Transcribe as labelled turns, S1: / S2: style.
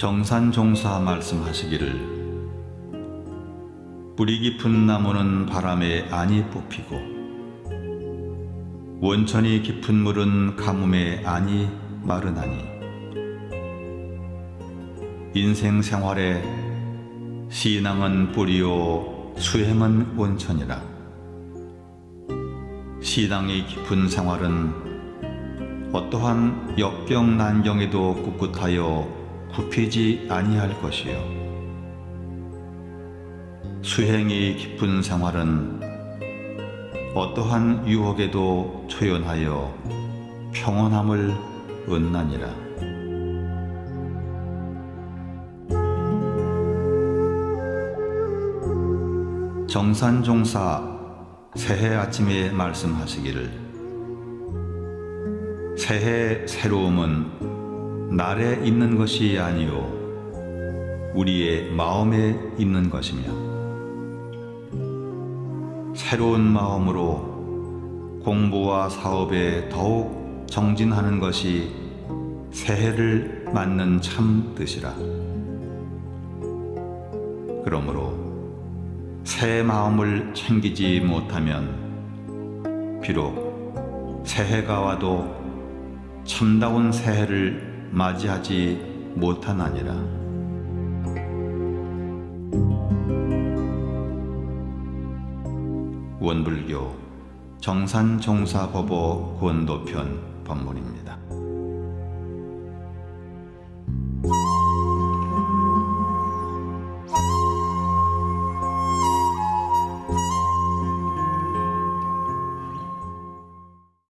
S1: 정산종사 말씀하시기를 뿌리 깊은 나무는 바람에 안이 뽑히고 원천이 깊은 물은 가뭄에 안이 마르나니 인생 생활에 신앙은 뿌리요 수행은 원천이라. 신앙이 깊은 생활은 어떠한 역경 난경에도 꿋꿋하여 굽히지 아니할 것이요. 수행이 깊은 생활은 어떠한 유혹에도 초연하여 평온함을 얻나니라. 정산종사 새해 아침에 말씀하시기를 새해 새로움은 날에 있는 것이 아니요 우리의 마음에 있는 것이며. 새로운 마음으로 공부와 사업에 더욱 정진하는 것이 새해를 맞는 참 뜻이라. 그러므로 새 마음을 챙기지 못하면 비록 새해가 와도 참다운 새해를 맞이하지 못하나니라. 원불교 정산종사법어 권도편 법문입니다.